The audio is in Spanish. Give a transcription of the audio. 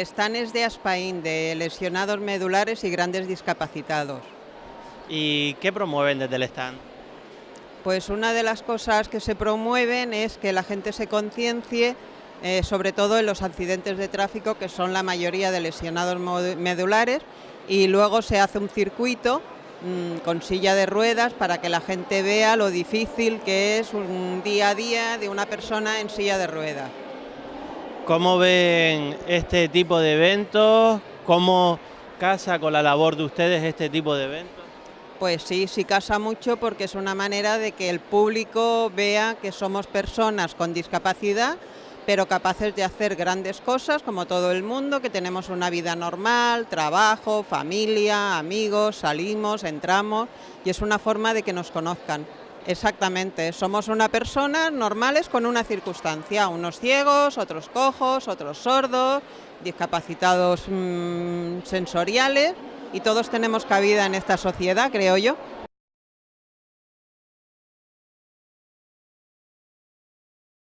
stand es de Aspaín, de lesionados medulares y grandes discapacitados. ¿Y qué promueven desde el stand? Pues una de las cosas que se promueven es que la gente se conciencie, eh, sobre todo en los accidentes de tráfico, que son la mayoría de lesionados medulares, y luego se hace un circuito mmm, con silla de ruedas para que la gente vea lo difícil que es un día a día de una persona en silla de ruedas. ¿Cómo ven este tipo de eventos? ¿Cómo casa con la labor de ustedes este tipo de eventos? Pues sí, sí casa mucho porque es una manera de que el público vea que somos personas con discapacidad pero capaces de hacer grandes cosas como todo el mundo, que tenemos una vida normal, trabajo, familia, amigos, salimos, entramos y es una forma de que nos conozcan. Exactamente, somos una persona normales con una circunstancia, unos ciegos, otros cojos, otros sordos, discapacitados mmm, sensoriales y todos tenemos cabida en esta sociedad, creo yo.